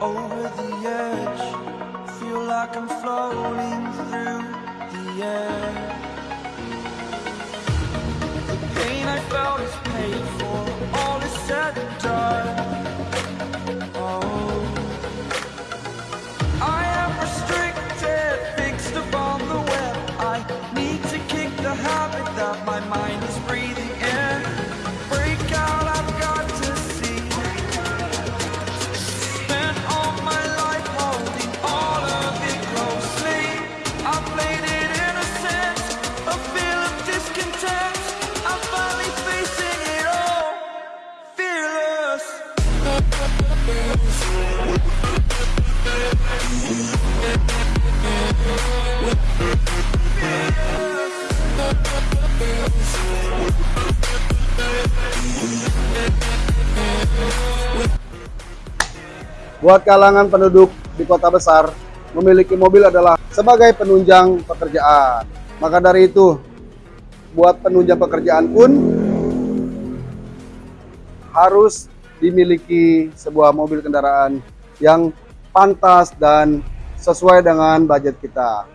over the edge. Feel like I'm floating through the air. Buat kalangan penduduk di kota besar, memiliki mobil adalah sebagai penunjang pekerjaan. Maka dari itu, buat penunjang pekerjaan pun harus dimiliki sebuah mobil kendaraan yang pantas dan sesuai dengan budget kita.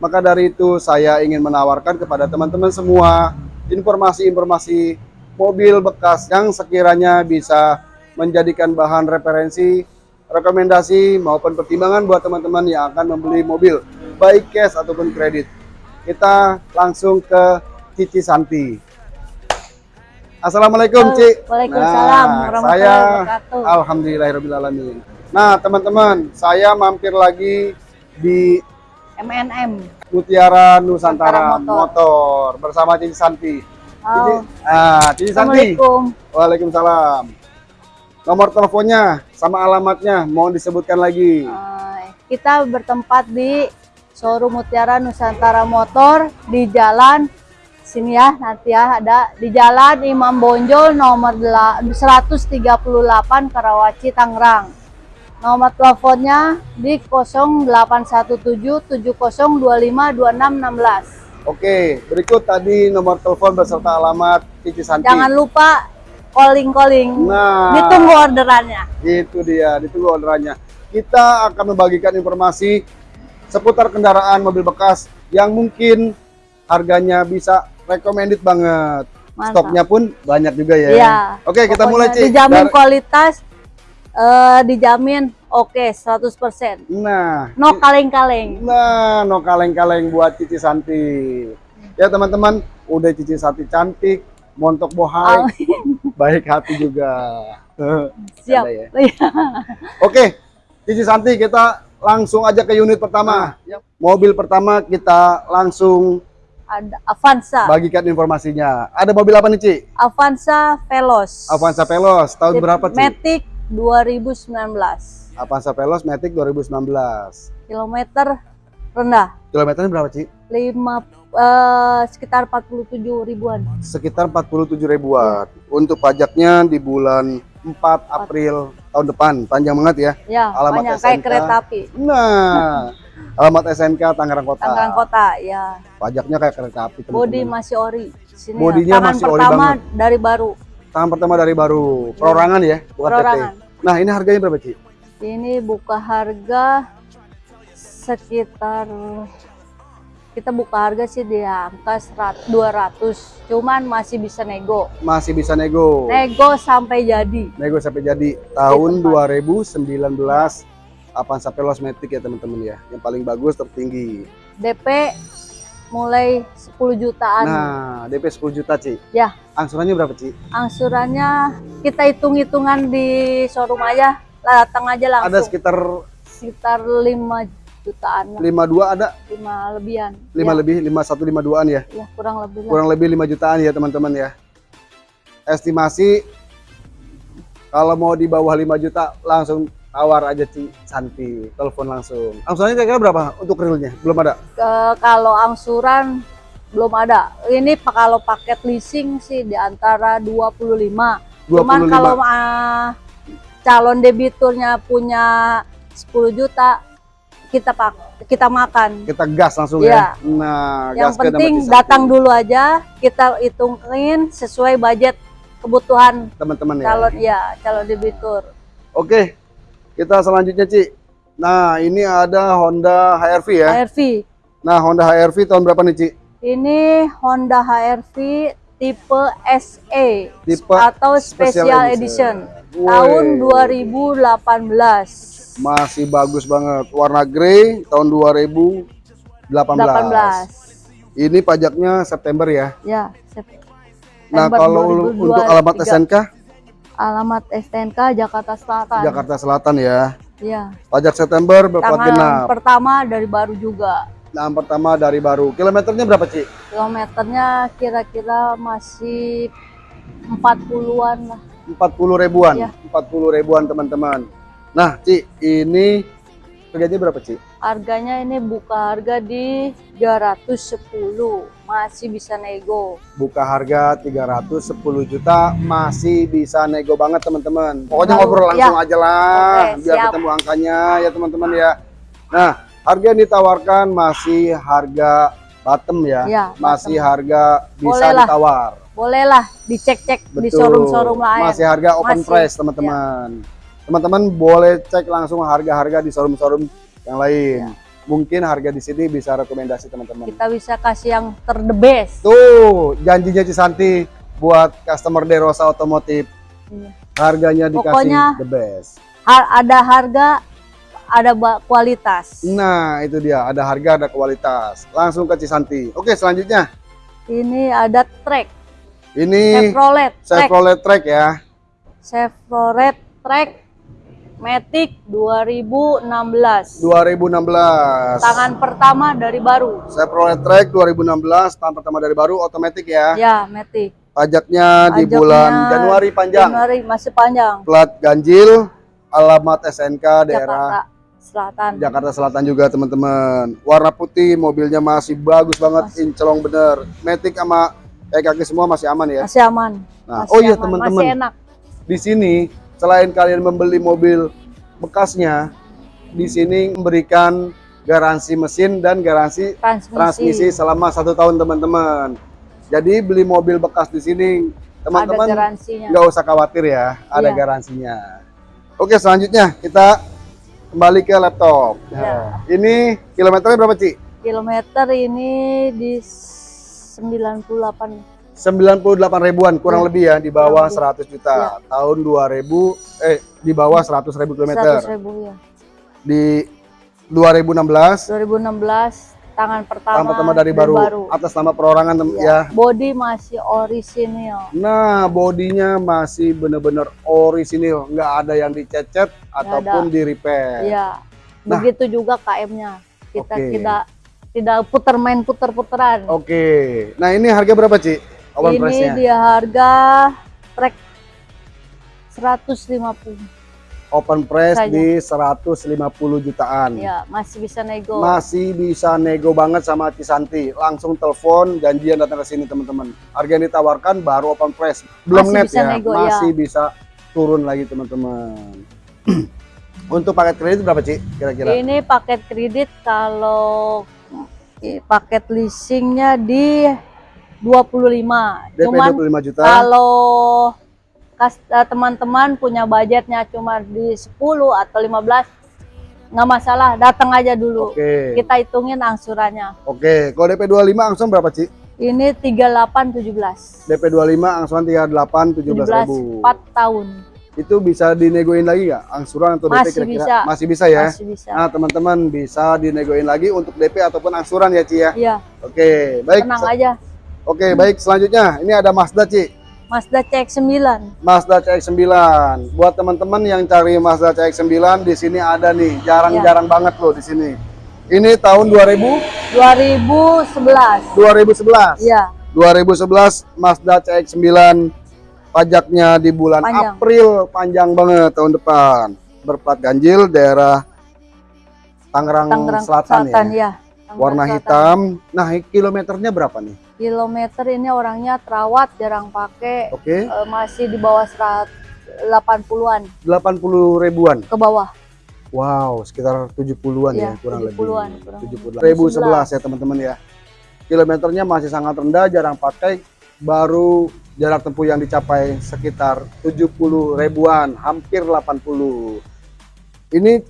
Maka dari itu, saya ingin menawarkan kepada teman-teman semua informasi-informasi mobil bekas yang sekiranya bisa menjadikan bahan referensi rekomendasi maupun pertimbangan buat teman-teman yang akan membeli mobil baik cash ataupun kredit. Kita langsung ke Cici Santi. Assalamualaikum, Halo, Ci. Waalaikumsalam Nah, warahmatullahi saya wabarakatuh. alhamdulillahirobbilalamin. Nah, teman-teman, saya mampir lagi di MNM. Mutiara Nusantara Nusantara Motor. Motor. bersama Cici Santi. Cici, Halo. ah, Cici Santi. Waalaikumsalam. Nomor teleponnya sama alamatnya mohon disebutkan lagi. Eh, kita bertempat di showroom Mutiara Nusantara Motor di jalan sini ya nanti ya ada di jalan Imam Bonjol nomor dela- 138 Karawaci Tangerang. Nomor teleponnya di 081770252616. Oke, berikut tadi nomor telepon beserta alamat Cici Santi. Jangan lupa calling-calling. Nah. Ditunggu orderannya. Itu dia, ditunggu orderannya. Kita akan membagikan informasi seputar kendaraan mobil bekas yang mungkin harganya bisa recommended banget. Mantap. Stoknya pun banyak juga ya. Iya. Oke, kita mulai Ci. Dijamin Dari- kualitas, eh, dijamin oke 100%. Nah, No kaleng-kaleng. Nah, no kaleng-kaleng buat Cici Santi. Ya teman-teman, udah Cici Santi cantik, montok bohai, baik hati juga. Siap. Ya. Iya. Oke, Cici Santi kita langsung aja ke unit pertama. Nah. Mobil pertama kita langsung Ada Avanza. bagikan informasinya. Ada mobil apa nih Ci? Avanza Veloz. Avanza Veloz tahun berapa Ci? Matic 2019. Avanza Veloz Matic 2019. Kilometer rendah. Kilometernya berapa Ci? 5 eh, sekitar 47 ribuan. Sekitar 47 ribuan. Untuk pajaknya di bulan 4 April tahun depan. Panjang banget ya. Ya, Alamat banyak kayak kereta api. Nah, alamat SNK Tangerang Kota. Tangerang Kota, ya. Pajaknya kayak kereta api. teman-teman. Bodi masih ori. Sini Bodinya ya. Tangan masih ori pertama banget. dari baru. Tangan pertama dari baru. Perorangan ya, bukan Perorangan. PT. Nah, ini harganya berapa, Ci? Ini buka harga sekitar kita buka harga sih di angka 100 200 cuman masih bisa nego Masih bisa nego. nego sampai jadi Nego sampai jadi tahun tempat. 2019 Avanza Veloz Matic ya, teman-teman ya. Yang paling bagus tertinggi. DP mulai 10 jutaan Nah, DP 10 juta, Ci. ya Angsurannya berapa, Ci? angsurannya kita hitung-hitungan di showroom aja datang aja Ada langsung sekitar sekitar 5 jutaan lah 52 ada, 5 lebihan 5 ya, lebih, 51 52-an ya. ya kurang lebih lah. kurang lebih 5 jutaan ya teman-teman ya estimasi kalau mau di bawah 5 juta langsung tawar aja Ci Santi telepon langsung angsurannya kira-kira berapa untuk realnya belum ada Ke- kalau angsuran belum ada. Ini kalau paket leasing sih di antara 25. 25 Cuman kalau ah, calon debiturnya punya 10 juta kita pak kita makan. Kita gas langsung Iya. ya. Nah, Yang penting datang dulu aja, kita hitungin sesuai budget kebutuhan teman-teman ya. calon ya calon debitur. Oke. Kita selanjutnya, Ci. Nah, ini ada Honda HRV ya. HRV. Nah, Honda HRV tahun berapa nih, Ci? Ini Honda HRV tipe SE Tipe atau Special Special, Edition. Edition. Tahun Woi. 2018. Masih bagus banget. Warna grey tahun 2018. 18. Ini pajaknya September ya. Ya, Nah, September kalau lu- 2023. untuk alamat SNK alamat STNK Jakarta Selatan. Jakarta Selatan ya. Ya. Pajak September berplat genap. pertama dari baru juga. Nah, pertama dari baru. Kilometernya berapa, Ci? Kilometernya kira-kira masih 40-an lah. 40 ribuan. Iya. 40 ribuan, teman-teman. Nah, Ci, ini harganya berapa, Ci? Harganya ini buka harga di 310. Masih bisa nego. Buka harga 310 juta, masih bisa nego banget, teman-teman. Pokoknya ngobrol langsung ya. aja lah, Oke, biar siap. ketemu angkanya ya, teman-teman ya. Nah, harga yang ditawarkan masih harga bottom ya. Ya, masih bottom. harga bisa Boleh lah. ditawar. Bolehlah dicek-cek di showroom-showroom lain. Masih harga open Masih, price, teman-teman. Teman-teman boleh cek langsung harga-harga di showroom-showroom yang lain. Ya. Mungkin harga di sini bisa rekomendasi teman-teman. Kita bisa kasih yang ter the best. Tuh, janjinya Cisanti buat customer Derosa Otomotif. Iya. Harganya dikasih Pokoknya- the best. Har- ada harga, ada kualitas. Nah, itu dia, ada harga, ada kualitas. Langsung ke Cisanti. Oke, selanjutnya. Ini ada track Ini Chevrolet Chevrolet Track ya. Chevrolet track Matic 2016. 2016. Tangan pertama dari baru. Chevrolet Track 2016, tahun pertama dari baru, otomatis ya. Ya, Matic. Pajaknya di bulan Januari panjang. Januari masih panjang. Plat ganjil, alamat SNK daerah Jakarta Selatan. Jakarta Selatan juga teman-teman. Warna putih, mobilnya masih bagus banget, incelong bener. Matic sama kayak kaki semua masih aman ya. Masih aman. Nah, Masih oh iya teman-teman. Masih enak. Di sini selain kalian membeli mobil bekasnya, di sini memberikan garansi mesin dan garansi Transmisi. transmisi selama satu tahun teman-teman. Jadi beli mobil bekas di sini teman-teman nggak usah khawatir ya, ada Iya. garansinya. Oke selanjutnya kita kembali ke laptop. Nah, ini kilometernya berapa Ci? Kilometer ini di 98 98 ribuan kurang Iya. lebih ya di bawah Kurang 100 juta tahun 2000 eh di bawah 100 ribu 100 kilometer ribu ya. di 2016 2016 tangan pertama, tahun pertama dari baru, atas nama perorangan ya. Ya. Body masih orisinil. Nah bodinya masih bener-bener orisinil nggak ada yang dicecet ataupun di repair. Ya. Nah. Begitu juga KM-nya. Kita Oke. tidak tidak putar main putar-puteran. Oke, nah ini harga berapa Ci? Open ini price-nya? dia harga trek 150. Open price Saja. di 150 jutaan. Ya, masih bisa nego. Masih bisa nego banget sama Cisanti. Langsung telepon, janjian datang ke sini teman-teman. Harga yang ditawarkan baru open price. Belum Masih net bisa ya, nego, masih bisa turun lagi teman-teman. Untuk paket kredit berapa Ci kira-kira? Ini paket kredit kalau paket leasingnya di 25. DP Cuman 25 juta. kalau eh, teman-teman punya budgetnya cuma di 10 atau 15 nggak masalah, datang aja dulu. Oke. Kita hitungin angsurannya. Oke, kalau DP 25 angsuran berapa Ci? Ini 3817. DP 25 angsuran 38 17 17 ribu. 4 tahun. Itu bisa dinegoin lagi nggak? Angsuran atau DP Masih kira-kira? bisa. Masih bisa ya? Masih bisa. Nah, teman-teman bisa dinegoin lagi untuk DP ataupun angsuran ya, Ci ya. Iya, Oke, baik. tenang aja. Oke, baik. Selanjutnya, ini ada Mazda, Ci. Mazda CX-9. Mazda CX-9. Buat teman-teman yang cari Mazda CX-9 di sini ada nih, jarang-jarang banget loh di sini. Ini tahun 2000 2011. 2011. Iya, 2011 Mazda CX-9 pajaknya di bulan Panjang. April panjang banget tahun depan. Berplat ganjil daerah Tangerang, Tangerang Selatan, ya. ya. Tangerang Warna Selatan. hitam. Nah, kilometernya berapa nih? Kilometer ini orangnya terawat, jarang pakai, Oke, eh, masih di bawah 180-an 80 ribuan. ke bawah. Wow, sekitar 70-an ya, Iya, kurang 70-an, lebih. kurang 70 lebih. 1011 ya teman-teman ya. Kilometernya masih sangat rendah, jarang pakai. Baru jarak tempuh yang dicapai sekitar 70 ribuan, hampir 80. Ini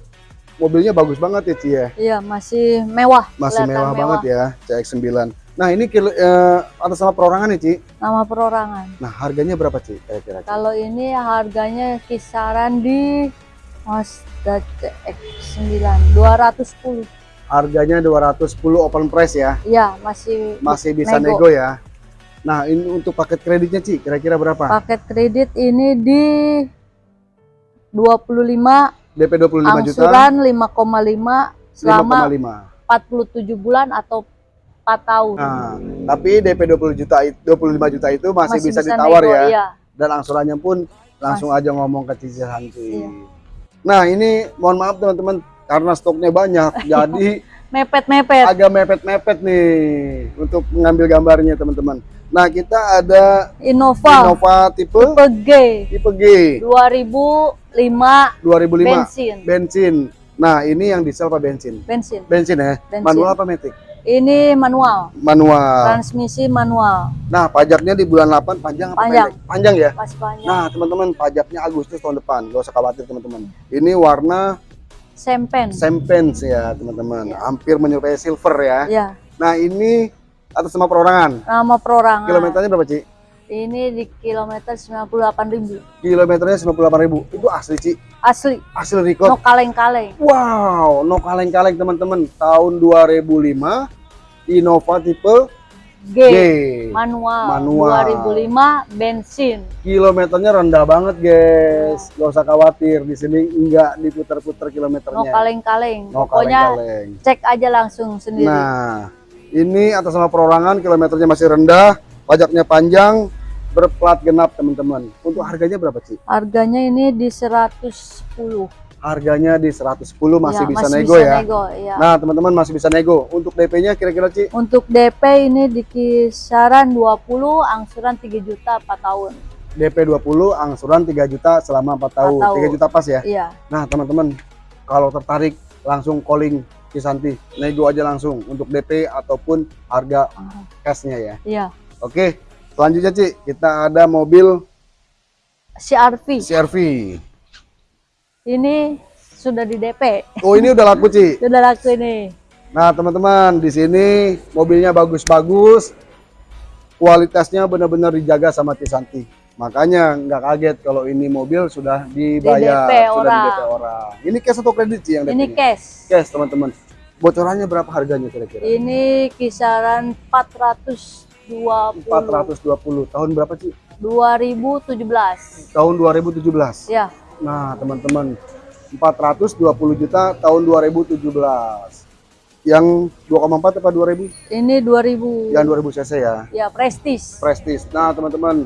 mobilnya bagus banget ya Ci ya. Iya, masih mewah. Masih kelihatan mewah, banget ya CX-9. Nah ini kilo, eh, atas nama perorangan nih Ci. Nama perorangan. Nah harganya berapa Ci kira-kira? Kalau ini harganya kisaran di Mazda CX-9 210. Harganya 210 open price ya. Iya, masih Masih bisa nego. nego ya. Nah ini untuk paket kreditnya Ci, kira-kira berapa? Paket kredit ini di 25 DP 25 juta, angsuran 5,5 selama 5,5. 47 bulan atau 4 tahun. Nah, tapi DP 20 juta it- 25 juta itu masih, bisa, bisa ditawar nego, ya. Iya. Dan angsurannya pun langsung aja ngomong ke cicilan cuy. Iya. Nah, ini mohon maaf teman-teman karena stoknya banyak jadi Mepet-mepet. agak mepet-mepet nih untuk mengambil gambarnya teman-teman. Nah, kita ada Innova, Innova tipe tipe G tipe G 2005 2005 bensin. bensin. Nah, ini yang diesel apa bensin? Bensin. Bensin ya. Bensin. Manual apa matic? Ini manual, Manual. transmisi manual. Nah, pajaknya di bulan 8 panjang apa Panjang. pendek? Panjang ya? Masih banyak. Nah, teman-teman, pajaknya Agustus tahun depan. Gak usah khawatir, teman-teman. Ini warna Sempen. champagne ya, teman-teman. Iya. Hampir menyerupai silver ya. ya, Nah, ini atas nama perorangan. nama perorangan. Kilometernya berapa, Ci? Ini di kilometer 98.000. Kilometernya 98.000. Itu asli, Ci. Asli, Asli record. no kaleng-kaleng. Wow, no kaleng-kaleng, teman-teman. Tahun 2005, Innova tipe G, G. manual. Manual. 2005 bensin. Kilometernya rendah banget, guys. Gak usah khawatir. Di sini enggak diputar-putar No kilometernya. kaleng-kaleng. No Pokoknya kaleng-kaleng. cek aja langsung sendiri. Nah, ini atas nama perorangan, kilometernya masih rendah, pajaknya panjang, berplat genap teman-teman. Untuk harganya berapa sih? Harganya ini di 110. Harganya di 110 masih Ya, bisa masih nego bisa ya. nego, iya. Nah, teman-teman masih bisa nego. Untuk DP-nya kira-kira Ci? Untuk DP ini di kisaran 20, angsuran 3 juta 4 tahun. DP 20, angsuran 3 juta selama 4 tahun. tahun. 3 juta pas ya. Iya. Nah, teman-teman, kalau tertarik langsung calling Cisanti, nego aja langsung untuk DP ataupun harga cashnya ya. Iya. Oke, selanjutnya Ci, kita ada mobil CRV. CRV. Ini sudah di DP. Oh, ini udah laku, Ci. Sudah laku ini. Nah, teman-teman, di sini mobilnya bagus-bagus. Kualitasnya benar-benar dijaga sama Cisanti. Makanya nggak kaget kalau ini mobil sudah dibayar, DP sudah di orang. DP orang. Ini cash atau kredit sih yang Ini DP? cash. Cash, teman-teman. Bocorannya berapa harganya kira-kira? Ini kisaran 420. 420. Tahun berapa sih? 2017. Tahun 2017. Ya, Nah, teman-teman, 420 juta tahun 2017. Yang 2,4 apa 2000? ini 2000. Yang 2000 cc ya. Ya, prestis. Prestige. Nah, teman-teman,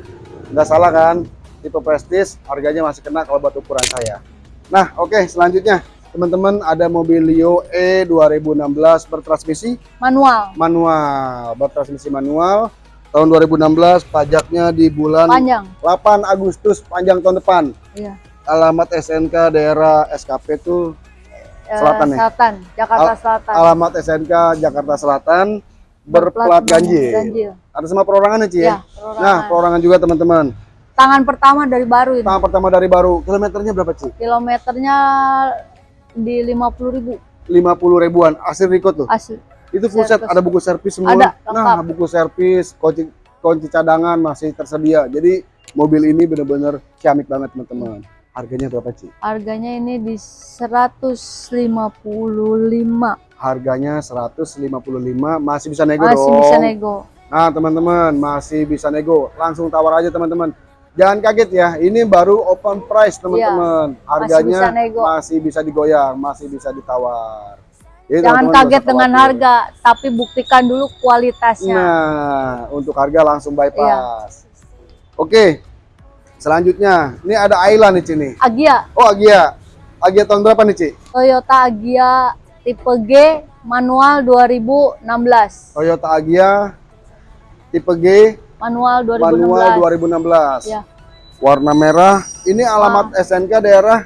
nggak salah kan? Tipe Prestige harganya masih kena kalau buat ukuran saya. Nah, oke, selanjutnya teman-teman ada mobil Leo E 2016 bertransmisi Manual. manual, bertransmisi manual. Tahun 2016 pajaknya di bulan Panjang. 8 Agustus panjang tahun depan. Iya. Alamat SNK daerah SKP itu Eh, Selatan ya? Selatan, Jakarta Al- Selatan. alamat SNK Jakarta Selatan berplat ganjil. ganjil. Ada sama perorangan ya, Ci ya? Ya, perorangan. Nah, perorangan juga teman-teman. Tangan pertama dari baru ini. Tahap pertama dari baru, kilometernya berapa Ci? Kilometernya di 50.000 50 ribuan, asli record tuh. asli. Itu full set, ada buku servis semua. Ada, nah, buku servis, kunci kunci cadangan masih tersedia. Jadi mobil ini benar-benar ciamik banget teman-teman. Harganya berapa Ci? Harganya ini di 155. Harganya 155, masih bisa nego Masih dong. bisa nego. Nah, teman-teman, masih bisa nego. Langsung tawar aja, teman-teman. Jangan kaget ya, ini baru open price, teman-teman. Harganya bisa nego. masih bisa digoyang, masih bisa ditawar. Jadi, Jangan teman-teman nggak kaget dengan harga, tapi buktikan dulu kualitasnya. Nah, untuk harga langsung bypass. Oke, selanjutnya, ini ada Ayla nih, Ci. nih. Agia, Oh, Agia. Agia tahun berapa nih, Ci? Toyota Agia tipe G manual 2016. Toyota Agia tipe G Manual 2016. manual 2016. Ya. Warna merah. Ini alamat SNK daerah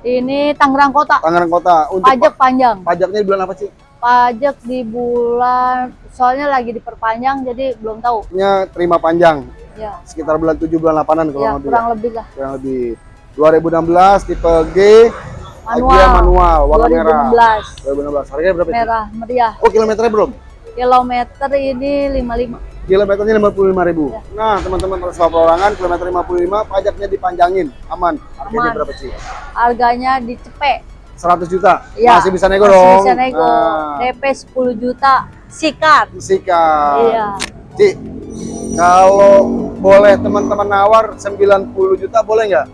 Ini Tangerang Kota. Tangerang Kota. Untuk Pajak panjang. pa- pajaknya di bulan apa sih? Pajak di bulan soalnya lagi diperpanjang jadi belum tahu. Nya terima panjang Ya. sekitar bulan 7 bulan 8-an kalau Ya, nggak kurang lebih lah. kurang lebih 2016 tipe G Manual. Agia manual warna merah 2016. 2016 harganya berapa? Merah meriah. Oh kilometernya belum? Kilometer ini 55. Kilometernya 55.000 ribu. Ya. Nah teman-teman transfer perorangan kilometer 55 pajaknya dipanjangin aman. Harganya Aman. berapa sih? Harganya dicepek. 100 juta. Ya, Masih bisa nego masih dong. bisa nego. Nah, DP 10 juta. Sikat. sikat. Iya. Ci, kalau boleh teman-teman nawar 90 juta boleh nggak?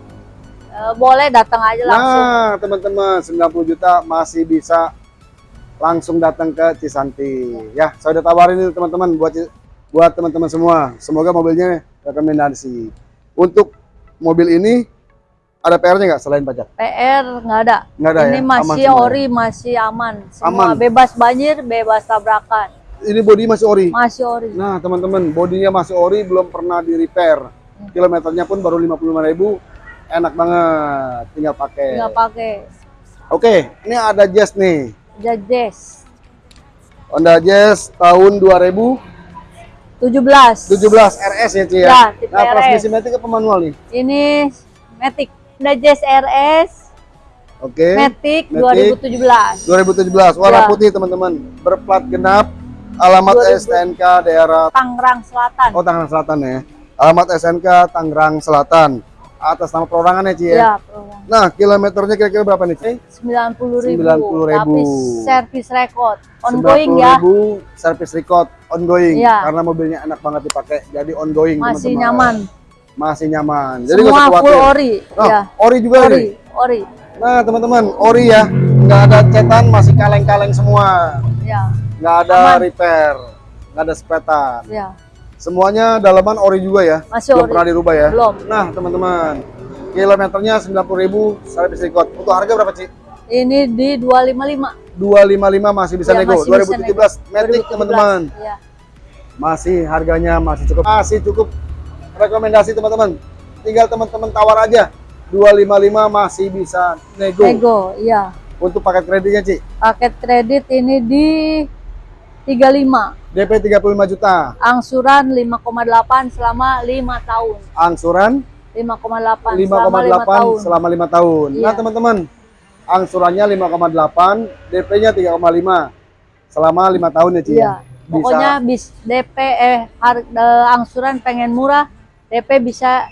Eh, boleh datang aja langsung. Nah, teman-teman 90 juta masih bisa langsung datang ke Cisanti. Ya, saya udah tawarin ini teman-teman buat buat teman-teman semua. Semoga mobilnya rekomendasi. Untuk mobil ini ada PR-nya nggak selain pajak? PR nggak ada. Nggak ada Ini ya? Aman masih semua ya? ori, masih aman. Semua Aman. bebas banjir, bebas tabrakan. Ini bodi masih ori. Masih ori. Nah, teman-teman, bodinya masih ori, belum pernah di repair. Kilometernya pun baru 55.000. Enak banget, tinggal pakai. Nggak pakai Oke, ini ada Jazz nih. Jazz Honda Jazz tahun 2017 17. RS ya, Ci ya. Ya, tipe nah, transmisi matic apa manual nih? Ini Matic. Honda Jazz RS Oke. Matic Matic. 2017. 2017 warna Ya. putih, teman-teman. Berplat genap. Alamat 2000. STNK daerah Tangerang Selatan. Oh, Tangerang Selatan ya. Alamat SNK Tangerang Selatan. Atas nama perorangan ya, Ci ya. Ya, program. Nah, kilometernya kira-kira berapa nih, Ci? 90 ribu. 90.000. Tapi servis record. Ongoing ya. 90.000 service record ongoing Iya. karena mobilnya enak banget dipakai. Jadi ongoing, Masih teman-teman. nyaman. Masih nyaman. Jadi Semua full ori. Oh, ya. ori juga Ori. nih. Ori. Nah, teman-teman, ori ya. Nggak ada cetan, masih kaleng-kaleng semua. Ya. Nggak ada Aman. repair. Nggak ada sepetan. Ya. Semuanya dalaman ori juga ya. Masih Belum ori. pernah dirubah ya. Belum. Nah, teman-teman. Kilometernya 90.000 service record. Untuk harga berapa, Ci? Ini di 255. 255 masih bisa Ya, nego. masih bisa 2017 Matic, 2017. teman-teman. Ya. masih harganya masih cukup masih cukup rekomendasi teman-teman tinggal teman-teman tawar aja 255 masih bisa nego, Nego, iya. untuk paket kreditnya Ci Paket kredit ini di 35. DP 35 juta Angsuran 5,8 selama 5 tahun. angsuran 5,8 selama 5 5,8 tahun. selama 5 tahun Iya. nah teman-teman angsurannya 5,8 DP-nya 3,5 selama 5 tahun ya Ci Iya. ya? bisa Pokoknya bis DP eh har- eh, angsuran pengen murah, DP bisa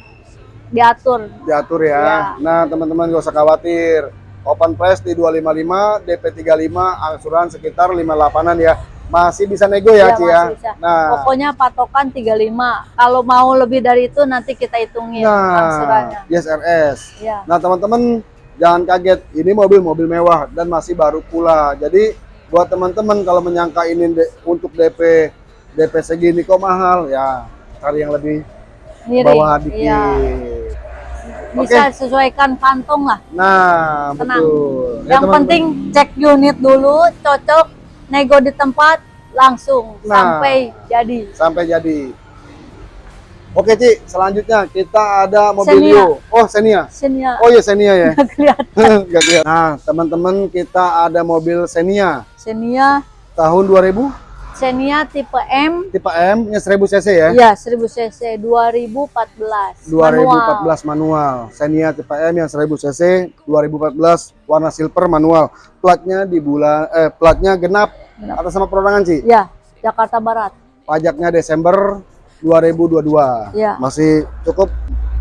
diatur. diatur ya. Iya. Nah, teman-teman gak usah khawatir. Open price di 255, DP 35, angsuran sekitar 58-an ya. Masih bisa nego ya, Iya, Ci ya. bisa. Nah, Pokoknya patokan 35. Kalau mau lebih dari itu nanti kita hitungin nah, angsurannya. yes RS. Iya. Nah, teman-teman jangan kaget, ini mobil-mobil mewah dan masih baru pula. Jadi, buat teman-teman kalau menyangka ini untuk DP DP segini kok mahal, ya cari yang lebih Miring. bawah dikit. Iya. Bisa sesuaikan kantong lah. Nah, Tenang. betul. Ya, Yang teman-teman. penting cek unit dulu, cocok, nego di tempat, langsung Nah. sampai jadi. sampai jadi. Oke Ci, selanjutnya kita ada Mobilio. Oh Xenia. Sini Oh iya Xenia ya. nggak kelihatan. Nggak kelihatan. Nah teman-teman kita ada mobil Xenia Xenia, tahun 2000 Xenia tipe M, tipe M nya 1000 cc ya. ya 1000 cc 2014. 2014 manual. Xenia tipe M yang 1000 cc 2014 warna silver manual. Platnya di bulan eh platnya genap, Genap. atas sama perorangan Ci. Ya, Jakarta Barat. Pajaknya Desember 2022. Ya. Masih cukup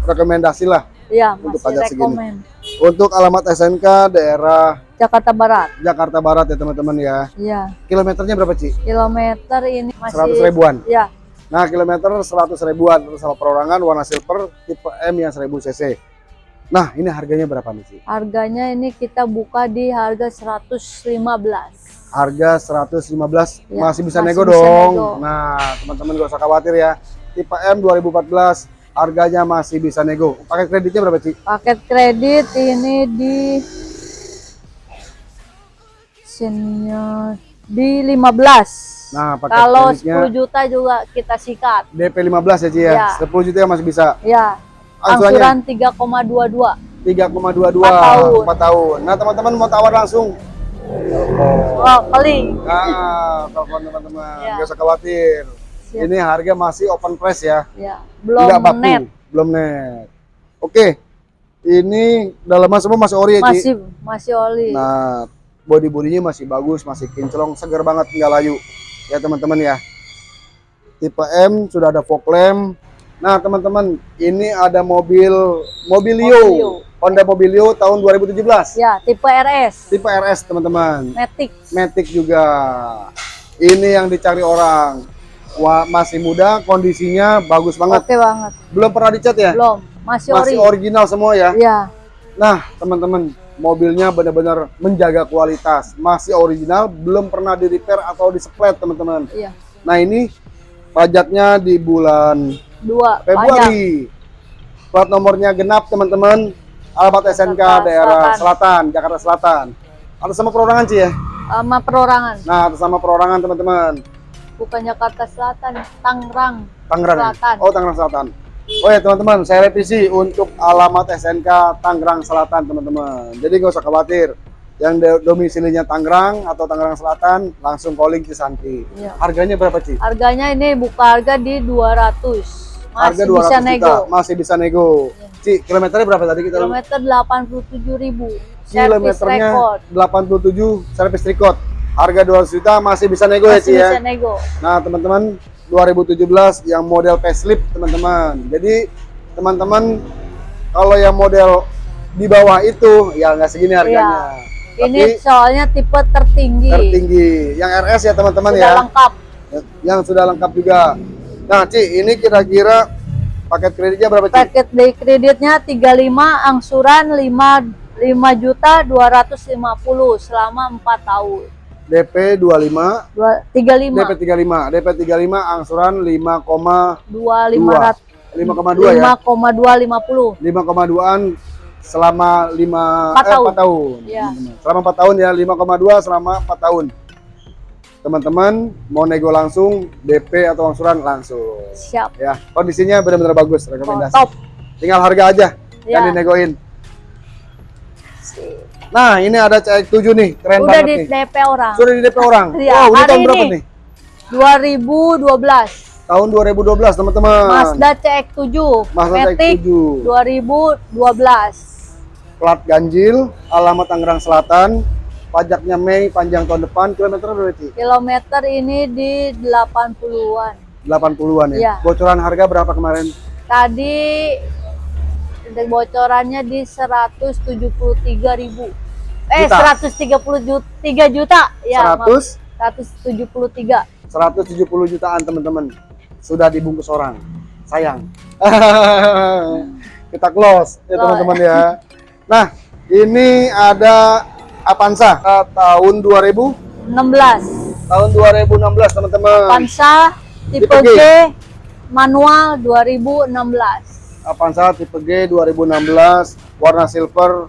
rekomendasi lah. Ya, Untuk pajak segini. Untuk alamat SNK daerah Jakarta Barat. Jakarta Barat ya teman-teman ya. Ya, Kilometernya berapa Ci? kilometer ini masih 100 ribuan. Ya, Nah kilometer 100 ribuan terus sama perorangan warna silver tipe M yang 1000 cc. Nah ini harganya berapa nih Ci? harganya ini kita buka di harga 115. Harga 115 Ya, masih bisa masih nego bisa dong. nego. Nah teman-teman gak usah khawatir ya. Tipe M 2014 harganya masih bisa nego. Pakai kreditnya berapa Ci? Paket kredit ini di senior di 15. Nah pakai Kalau kreditnya 10 juta juga kita sikat. DP 15 ya Ci ya. Ya. 10 juta masih bisa. Ya, Angsurannya angsuran 3,22. 3,22 Empat tahun. 4 tahun. Nah, teman-teman mau tawar langsung. Oh, kali. Nah, telepon teman-teman. Ya. Nggak usah khawatir. Siap. Ini harga masih open price ya. Ya, belum Nggak baku, net. belum net. Oke. Ini dalaman semua masih ori ya, Ci? Masih masih oli. Nah, body bodinya masih bagus, masih kinclong, segar banget nggak layu. Ya teman-teman ya. Tipe M sudah ada fog lamp. Nah teman-teman, ini ada mobil Mobilio, Mobilio. Honda Mobilio tahun 2017. Ya, tipe RS. Tipe RS teman-teman. Matic. Matic juga. Ini yang dicari orang. Wah, masih muda, kondisinya bagus banget. Oke banget. Belum pernah dicat ya? Belum. Masih, Masih ori. original semua ya. Ya, Nah, teman-teman, mobilnya benar-benar menjaga kualitas. Masih original, belum pernah di repair atau di splat, teman-teman. iya. Nah, ini pajaknya di bulan Dua. Februari. Plat nomornya genap, teman-teman. Alamat SNK Jakarta daerah Selatan. Selatan, Jakarta Selatan. Atas sama perorangan sih ya. Sama perorangan. Nah, atas sama perorangan, teman-teman. Bukan Jakarta Selatan, Tangerang. Tangerang. Selatan. Oh, Tangerang Selatan. Oh ya teman-teman, saya revisi untuk alamat SNK Tangerang Selatan teman-teman. Jadi nggak usah khawatir. Yang do- domisilinya Tangerang atau Tangerang Selatan langsung calling Cisanti. Iya. Harganya berapa Ci? Harganya ini buka harga di 200. Masih Harga 200 bisa juta, nego. masih bisa nego. Ci, kilometernya berapa tadi kita? Kilometer 87.000. Service Kilometernya record. 87 service record. Harga 200 juta masih bisa nego ya Masih Ci ya. bisa nego. Nah, teman-teman 2017 yang model facelift, teman-teman. Jadi, teman-teman kalau yang model di bawah itu ya nggak segini harganya. Ini Tapi soalnya tipe tertinggi. tertinggi. Yang RS ya, teman-teman Sudah ya. lengkap. Yang sudah lengkap juga. Nah, Ci, ini kira-kira paket kreditnya berapa, Ci? Paket di kreditnya 35, angsuran 5 5 juta 250 selama 4 tahun. DP 25, Dua, 35 DP 35. DP 35 angsuran 5,2 2 500 5,2 ya. 5,250. 5,2an selama 5 Empat eh, tahun. 4 tahun. Iya. teman-teman. Selama 4 tahun ya, 5,2 selama 4 tahun. Teman-teman mau nego langsung, DP atau angsuran langsung. Siap. Ya, kondisinya benar-benar bagus Oh, rekomendasi. top. Tinggal harga aja yang Ya. dinegoin. Nah, ini ada CX7 nih, keren Udah banget di nih. DP orang. Sudah di DP orang. Iya, wow, ini hari tahun berapa ini. nih? 2012. Tahun 2012, teman-teman. Mazda CX-7. Mazda Matic CX-7. 2012. Plat ganjil, alamat Tangerang Selatan. Pajaknya Mei, panjang tahun depan. Kilometer berapa sih? Kilometer ini di 80-an. 80-an ya. Iya. Bocoran harga berapa kemarin? Tadi bocorannya di 173.000. Eh, Juta. 130 juta, 3 juta. Ya, maaf. 100 173. 170 jutaan teman-teman sudah dibungkus orang sayang kita close ya teman-teman ya nah ini ada Avanza eh, tahun 2000 16. tahun 2016 teman-teman Pansa tipe. G manual 2016. Avanza tipe G 2016 warna silver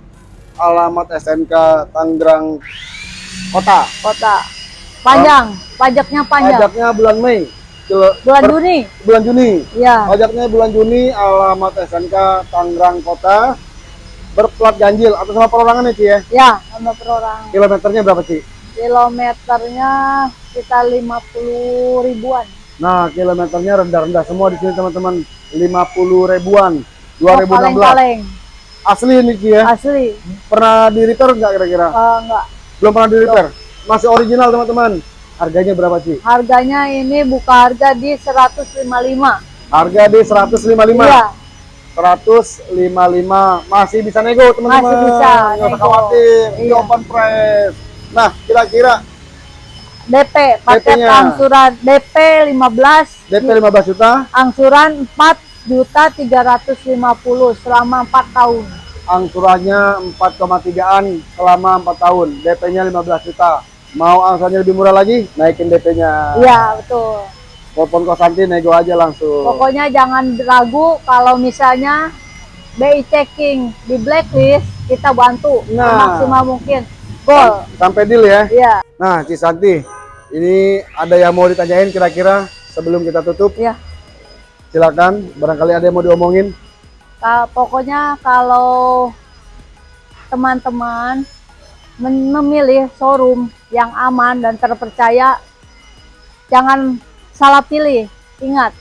alamat SNK Tangerang Kota Kota. Panjang, pajaknya panjang. pajaknya bulan Mei Bulan per- Juni. bulan Juni Ya. Pajaknya bulan Juni, alamat SNK Tangerang Kota, berplat ganjil atau sama perorangan ya Ci ya? Ya, sama perorangan. Kilometernya berapa Ci? Kilometernya kita 50 ribuan. Nah, kilometernya rendah-rendah semua di sini teman-teman, 50 ribuan, Oh, 2016. Kaleng-kaleng. Asli ini Ci ya? Asli. Pernah di repair nggak kira-kira? Eh, enggak. Belum pernah di repair? Masih original teman-teman. Harganya berapa Ci? Harganya ini buka harga di 155. Harga di 155. Iya. 155 masih bisa nego teman-teman. Masih bisa Nggak usah nego. khawatir, Iya. open price. Nah, kira-kira DP, paket DP-nya. angsuran DP 15, DP 15 juta, angsuran 4 juta 350 selama 4 tahun. angsurannya 4,3an selama 4 tahun. DP-nya 15 juta. Mau angsurannya lebih murah lagi, naikin DP-nya. Iya, betul. Telepon kosanti nego aja langsung. Pokoknya jangan ragu kalau misalnya BI checking di blacklist, kita bantu Nah. maksimal mungkin. Gol. Sampai deal ya. Iya, Nah, Cisanti, ini ada yang mau ditanyain kira-kira sebelum kita tutup? iya. Silakan, barangkali ada yang mau diomongin. Ka- pokoknya kalau teman-teman memilih showroom yang aman dan terpercaya, jangan salah pilih. Ingat,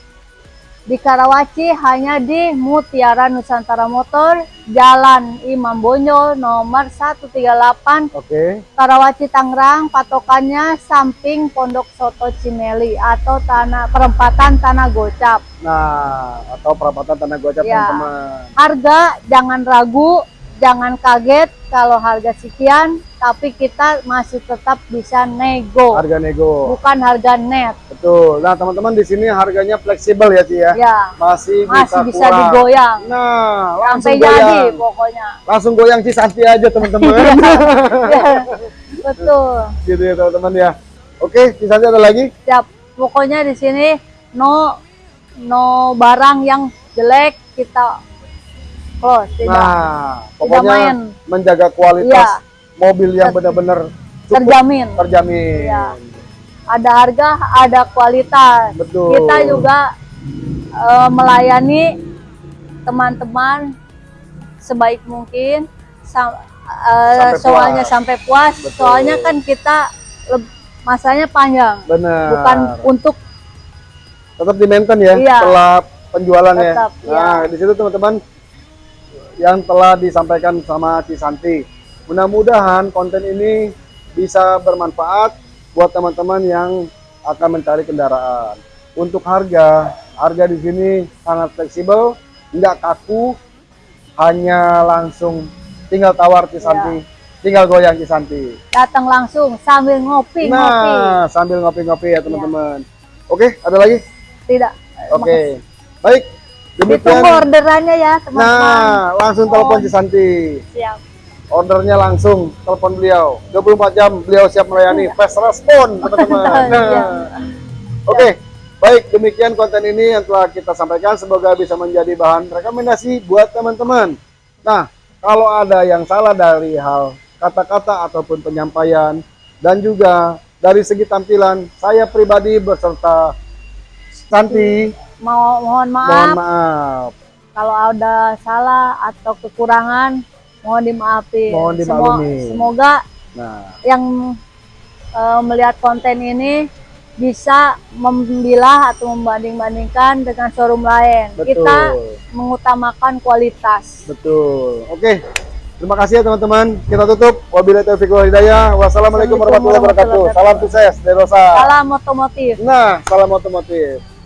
di Karawaci hanya di Mutiara Nusantara Motor, Jalan Imam Bonjol nomor 138 Oke. Karawaci Tangerang patokannya samping Pondok Soto Cimeli atau tanah perempatan Tanah Gocap. Nah, atau perapatan tanah gocap Ya. teman-teman. Harga jangan ragu, jangan kaget kalau harga sekian, tapi kita masih tetap bisa nego, Harga nego. bukan harga net. Betul. Nah, teman-teman di sini harganya fleksibel ya, Ci ya. Ya, Masih, masih bisa kurang. digoyang Nah, langsung sampai jadi goyang. pokoknya. Langsung goyang Cisanti aja, teman-teman. Ya, betul. gitu ya, teman-teman ya. Oke, Cisanti ada lagi? Siap. Pokoknya di sini no no barang yang jelek kita close tidak Nah, Tidak pokoknya main. menjaga kualitas Iya. Mobil yang Ter- benar-benar terjamin. terjamin. Iya. Ada harga, ada kualitas. Betul. Kita juga eh, melayani teman-teman sebaik mungkin sam- eh, Sampai soalnya puas. sampai puas. Betul. Soalnya kan kita masanya panjang, Benar. bukan untuk tetap di maintain ya Iya. setelah penjualan ya. Tetap, iya. Nah, di situ teman-teman yang telah disampaikan sama Cisanti. Mudah-mudahan konten ini bisa bermanfaat buat teman-teman yang akan mencari kendaraan. Untuk harga, harga di sini sangat fleksibel, nggak kaku, hanya langsung tinggal tawar Cisanti, Iya. tinggal goyang Cisanti. datang langsung sambil ngopi ngopi. Nah, sambil ngopi-ngopi ya teman-teman. Oke, ada lagi? Tidak. Oke, baik. Demikian. Ditunggu orderannya ya teman-teman. Nah, langsung telepon Oh. Cisanti. Siap. Ordernya langsung telepon beliau. 24 jam beliau siap melayani. Fast respon, teman-teman. Iya. Nah. Oke, baik. Demikian konten ini yang telah kita sampaikan. Semoga bisa menjadi bahan rekomendasi buat teman-teman. Nah, kalau ada yang salah dari hal kata-kata ataupun penyampaian dan juga dari segi tampilan, saya pribadi beserta Santi Mau mohon maaf mohon maaf. kalau ada salah atau kekurangan mohon dimaafin. Mohon dimaklumi. Semoga Nah, yang eh, melihat konten ini bisa membilah atau membanding-bandingkan dengan showroom lain. betul. Kita mengutamakan kualitas. Betul. Oke. Terima kasih ya teman-teman. Kita tutup. Wabillahi taufiq wal hidayah. Wassalamualaikum warahmatullahi wabarakatuh. Salam sukses dari Rosa. Salam otomotif. Nah, salam otomotif.